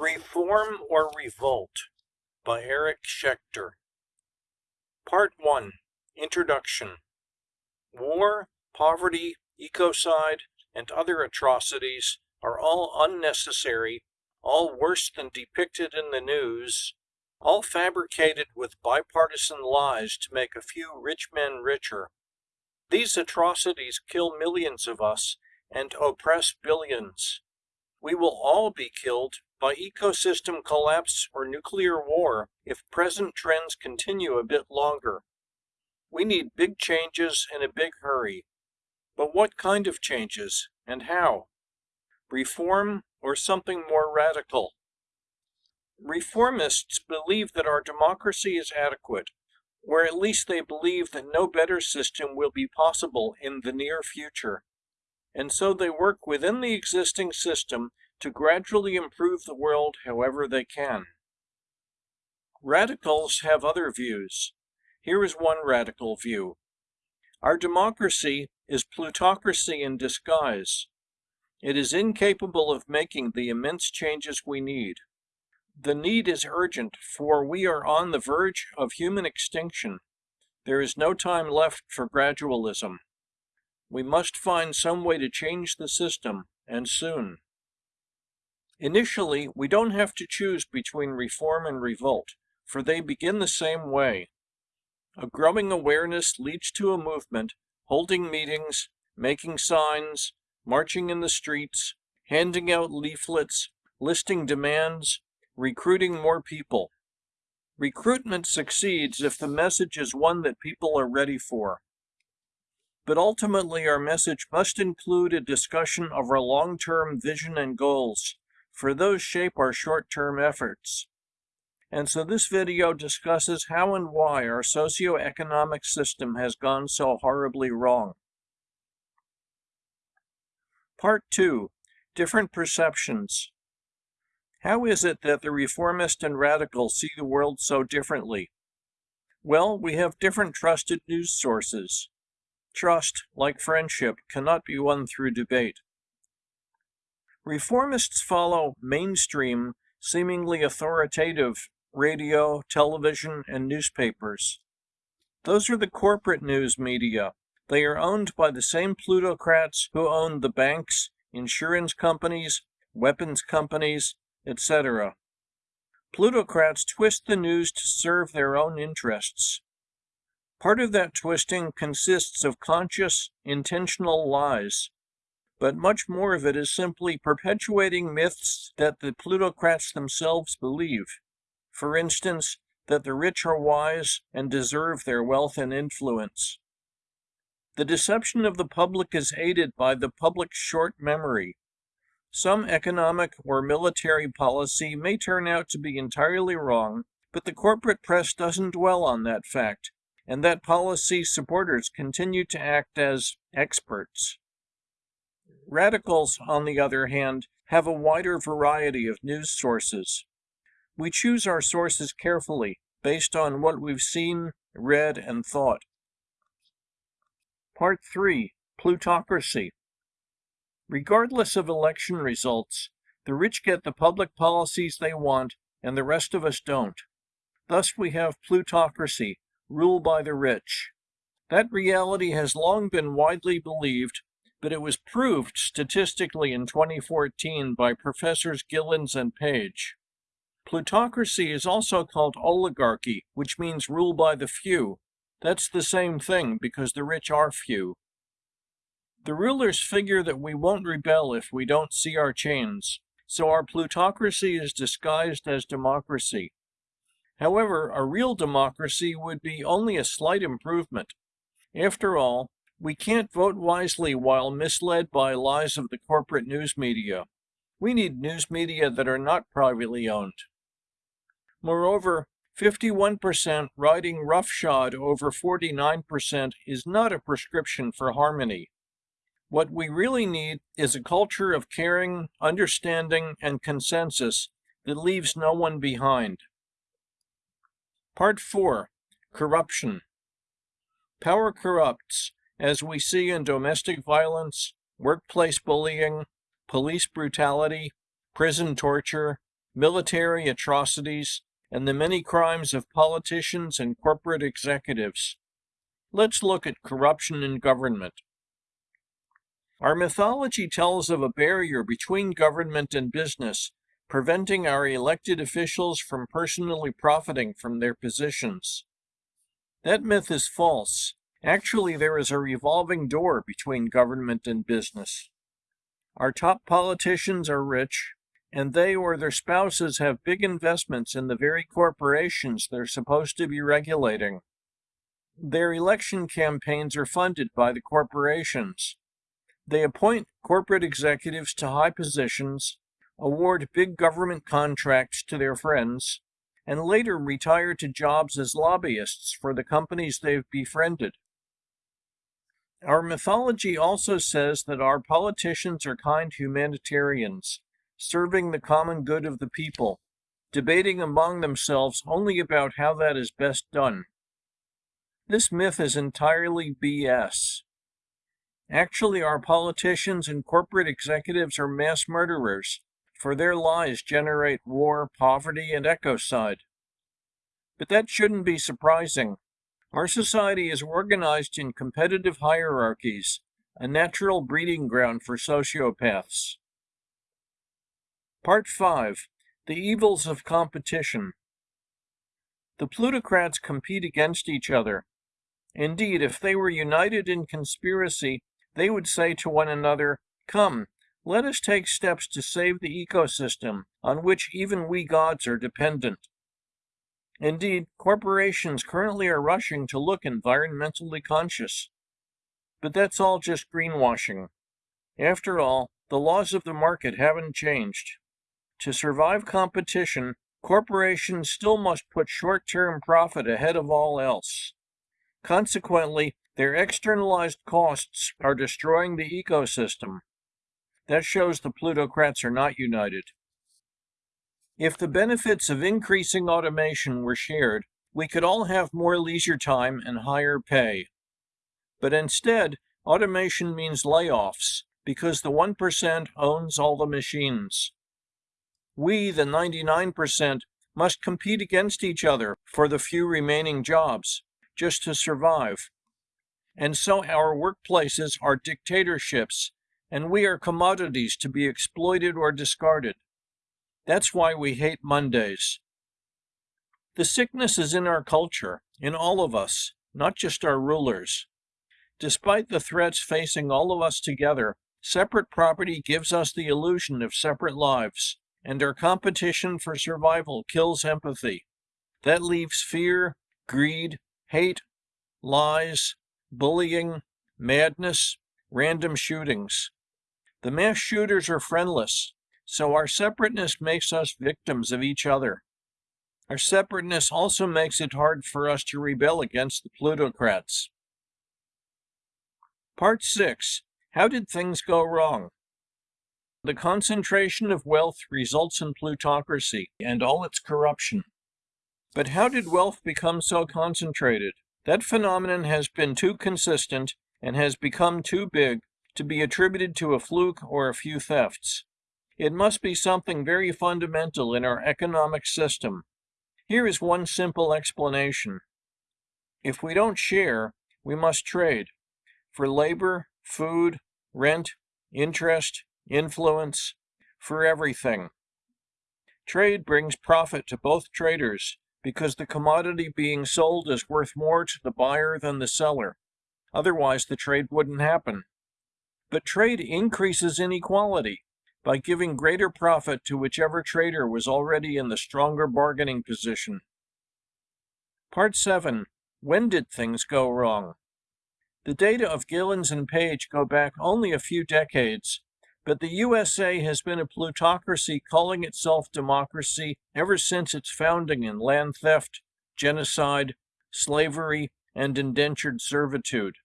Reform or Revolt by Eric Schechter. Part 1 Introduction War, poverty, ecocide, and other atrocities are all unnecessary, all worse than depicted in the news, all fabricated with bipartisan lies to make a few rich men richer. These atrocities kill millions of us and oppress billions. We will all be killed by ecosystem collapse or nuclear war if present trends continue a bit longer. We need big changes in a big hurry. But what kind of changes and how? Reform or something more radical? Reformists believe that our democracy is adequate, or at least they believe that no better system will be possible in the near future. And so they work within the existing system to gradually improve the world however they can. Radicals have other views. Here is one radical view. Our democracy is plutocracy in disguise. It is incapable of making the immense changes we need. The need is urgent, for we are on the verge of human extinction. There is no time left for gradualism. We must find some way to change the system, and soon. Initially, we don't have to choose between reform and revolt, for they begin the same way. A growing awareness leads to a movement, holding meetings, making signs, marching in the streets, handing out leaflets, listing demands, recruiting more people. Recruitment succeeds if the message is one that people are ready for. But ultimately, our message must include a discussion of our long-term vision and goals, for those shape our short-term efforts. And so this video discusses how and why our socio-economic system has gone so horribly wrong. Part 2. Different Perceptions. How is it that the reformist and radical see the world so differently? Well, we have different trusted news sources. Trust, like friendship, cannot be won through debate. Reformists follow mainstream, seemingly authoritative radio, television, and newspapers. Those are the corporate news media. They are owned by the same plutocrats who own the banks, insurance companies, weapons companies, etc. Plutocrats twist the news to serve their own interests. Part of that twisting consists of conscious, intentional lies but much more of it is simply perpetuating myths that the plutocrats themselves believe. For instance, that the rich are wise and deserve their wealth and influence. The deception of the public is aided by the public's short memory. Some economic or military policy may turn out to be entirely wrong, but the corporate press doesn't dwell on that fact, and that policy supporters continue to act as experts. Radicals, on the other hand, have a wider variety of news sources. We choose our sources carefully, based on what we've seen, read, and thought. Part 3 Plutocracy Regardless of election results, the rich get the public policies they want, and the rest of us don't. Thus we have plutocracy, rule by the rich. That reality has long been widely believed, but it was proved statistically in 2014 by Professors Gilens and Page. Plutocracy is also called oligarchy, which means rule by the few. That's the same thing because the rich are few. The rulers figure that we won't rebel if we don't see our chains, so our plutocracy is disguised as democracy. However, a real democracy would be only a slight improvement. After all, we can't vote wisely while misled by lies of the corporate news media. We need news media that are not privately owned. Moreover, 51% riding roughshod over 49% is not a prescription for harmony. What we really need is a culture of caring, understanding, and consensus that leaves no one behind. Part 4 Corruption Power corrupts, as we see in domestic violence, workplace bullying, police brutality, prison torture, military atrocities, and the many crimes of politicians and corporate executives. Let's look at corruption in government. Our mythology tells of a barrier between government and business, preventing our elected officials from personally profiting from their positions. That myth is false. Actually, there is a revolving door between government and business. Our top politicians are rich, and they or their spouses have big investments in the very corporations they're supposed to be regulating. Their election campaigns are funded by the corporations. They appoint corporate executives to high positions, award big government contracts to their friends, and later retire to jobs as lobbyists for the companies they've befriended. Our mythology also says that our politicians are kind humanitarians, serving the common good of the people, debating among themselves only about how that is best done. This myth is entirely BS. Actually, our politicians and corporate executives are mass murderers, for their lies generate war, poverty, and ecocide. But that shouldn't be surprising. Our society is organized in competitive hierarchies, a natural breeding ground for sociopaths. Part 5 The Evils of Competition The plutocrats compete against each other, Indeed, if they were united in conspiracy, they would say to one another, Come, let us take steps to save the ecosystem on which even we gods are dependent. Indeed, corporations currently are rushing to look environmentally conscious. But that's all just greenwashing. After all, the laws of the market haven't changed. To survive competition, corporations still must put short term profit ahead of all else. Consequently, their externalized costs are destroying the ecosystem. That shows the plutocrats are not united. If the benefits of increasing automation were shared, we could all have more leisure time and higher pay. But instead, automation means layoffs because the 1% owns all the machines. We, the 99%, must compete against each other for the few remaining jobs just to survive. And so our workplaces are dictatorships, and we are commodities to be exploited or discarded. That's why we hate Mondays. The sickness is in our culture, in all of us, not just our rulers. Despite the threats facing all of us together, separate property gives us the illusion of separate lives, and our competition for survival kills empathy. That leaves fear, greed, hate, lies, bullying, madness, random shootings. The mass shooters are friendless, so our separateness makes us victims of each other. Our separateness also makes it hard for us to rebel against the plutocrats. Part 6 How did things go wrong? The concentration of wealth results in plutocracy and all its corruption. But how did wealth become so concentrated? That phenomenon has been too consistent and has become too big to be attributed to a fluke or a few thefts. It must be something very fundamental in our economic system. Here is one simple explanation. If we don't share, we must trade for labor, food, rent, interest, influence, for everything. Trade brings profit to both traders because the commodity being sold is worth more to the buyer than the seller. Otherwise, the trade wouldn't happen. But trade increases inequality by giving greater profit to whichever trader was already in the stronger bargaining position. Part 7 When did things go wrong? The data of Gilens and Page go back only a few decades, but the USA has been a plutocracy calling itself democracy ever since its founding in land theft, genocide, slavery, and indentured servitude.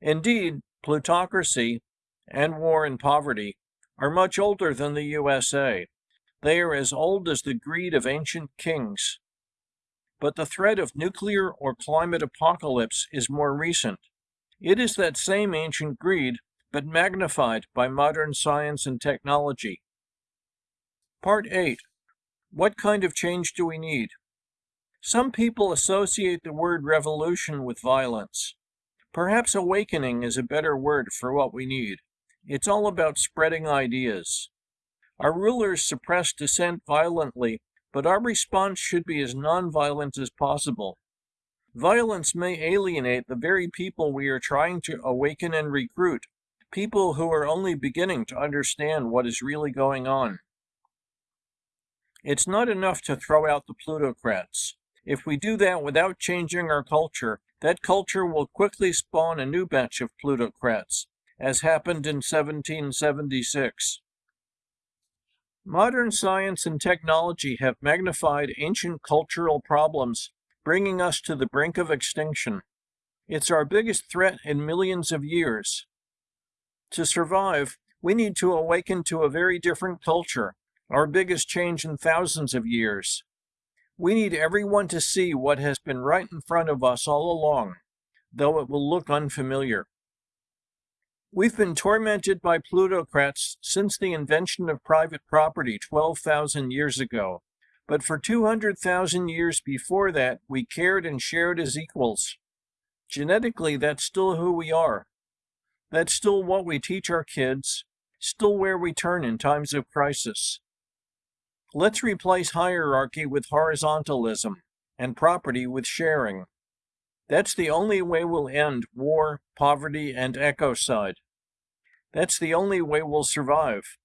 Indeed, plutocracy and war and poverty are much older than the USA. They are as old as the greed of ancient kings. But the threat of nuclear or climate apocalypse is more recent. It is that same ancient greed but magnified by modern science and technology. Part 8 What kind of change do we need? Some people associate the word revolution with violence. Perhaps awakening is a better word for what we need. It's all about spreading ideas. Our rulers suppress dissent violently, but our response should be as nonviolent as possible. Violence may alienate the very people we are trying to awaken and recruit, people who are only beginning to understand what is really going on. It's not enough to throw out the plutocrats. If we do that without changing our culture, that culture will quickly spawn a new batch of plutocrats, as happened in 1776. Modern science and technology have magnified ancient cultural problems, bringing us to the brink of extinction. It's our biggest threat in millions of years. To survive, we need to awaken to a very different culture, our biggest change in thousands of years. We need everyone to see what has been right in front of us all along, though it will look unfamiliar. We've been tormented by plutocrats since the invention of private property 12,000 years ago, but for 200,000 years before that, we cared and shared as equals. Genetically, that's still who we are. That's still what we teach our kids, still where we turn in times of crisis. Let's replace hierarchy with horizontalism and property with sharing. That's the only way we'll end war, poverty, and ecocide. That's the only way we'll survive.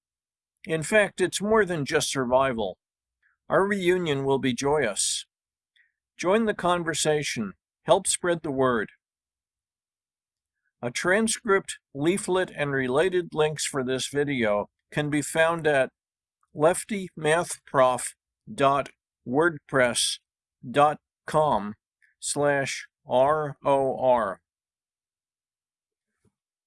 In fact, it's more than just survival. Our reunion will be joyous. Join the conversation. Help spread the word. A transcript, leaflet, and related links for this video can be found at leftymathprof.wordpress.com slash ROR.